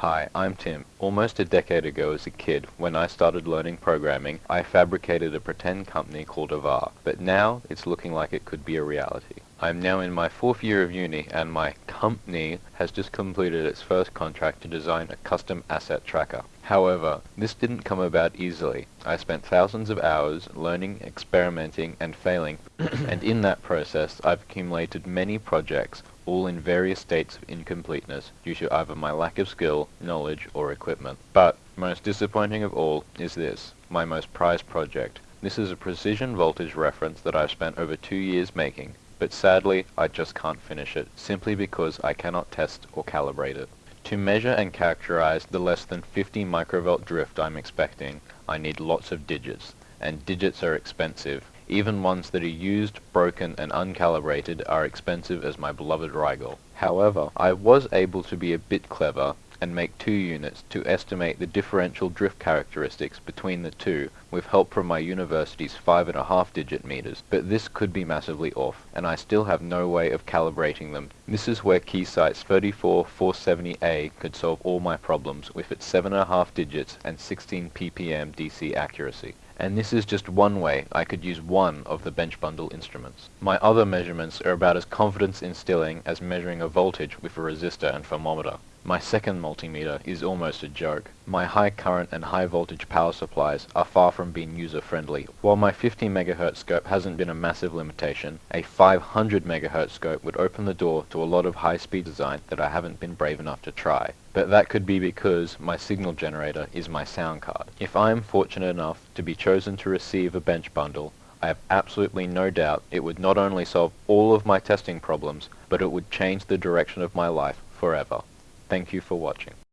Hi, I'm Tim. Almost a decade ago as a kid, when I started learning programming, I fabricated a pretend company called Avar, but now it's looking like it could be a reality. I'm now in my fourth year of uni and my company has just completed its first contract to design a custom asset tracker. However, this didn't come about easily. I spent thousands of hours learning, experimenting, and failing, and in that process I've accumulated many projects, all in various states of incompleteness due to either my lack of skill, knowledge, or equipment. But, most disappointing of all is this, my most prized project. This is a precision voltage reference that I've spent over two years making, but sadly I just can't finish it, simply because I cannot test or calibrate it. To measure and characterize the less than 50 microvolt drift I'm expecting, I need lots of digits, and digits are expensive, even ones that are used, broken, and uncalibrated are expensive as my beloved Rigol. However, I was able to be a bit clever and make two units to estimate the differential drift characteristics between the two with help from my university's five and a half digit meters, but this could be massively off, and I still have no way of calibrating them. This is where Keysight's 34470A could solve all my problems with its seven and a half digits and 16 ppm DC accuracy and this is just one way I could use one of the bench bundle instruments. My other measurements are about as confidence instilling as measuring a voltage with a resistor and thermometer. My second multimeter is almost a joke. My high current and high voltage power supplies are far from being user friendly. While my 50 MHz scope hasn't been a massive limitation, a 500 MHz scope would open the door to a lot of high speed design that I haven't been brave enough to try. But that could be because my signal generator is my sound card. If I am fortunate enough to be chosen to receive a bench bundle, I have absolutely no doubt it would not only solve all of my testing problems, but it would change the direction of my life forever. Thank you for watching.